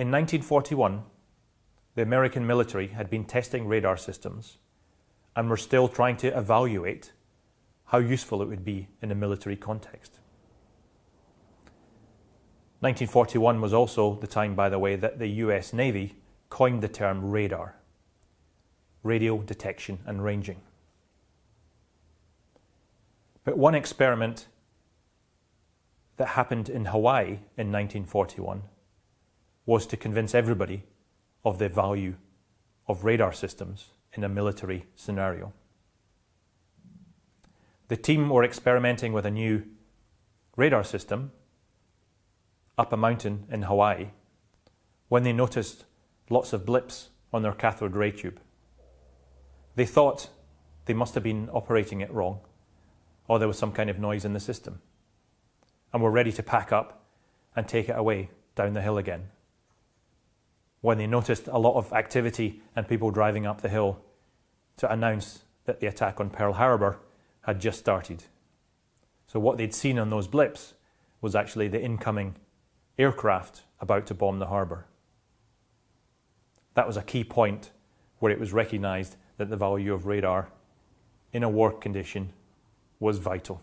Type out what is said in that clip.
In 1941, the American military had been testing radar systems and were still trying to evaluate how useful it would be in a military context. 1941 was also the time, by the way, that the US Navy coined the term radar, radio detection and ranging. But one experiment that happened in Hawaii in 1941 was to convince everybody of the value of radar systems in a military scenario. The team were experimenting with a new radar system up a mountain in Hawaii when they noticed lots of blips on their cathode ray tube. They thought they must have been operating it wrong or there was some kind of noise in the system and were ready to pack up and take it away down the hill again. When they noticed a lot of activity and people driving up the hill to announce that the attack on Pearl Harbor had just started. So what they'd seen on those blips was actually the incoming aircraft about to bomb the harbour. That was a key point where it was recognised that the value of radar in a war condition was vital.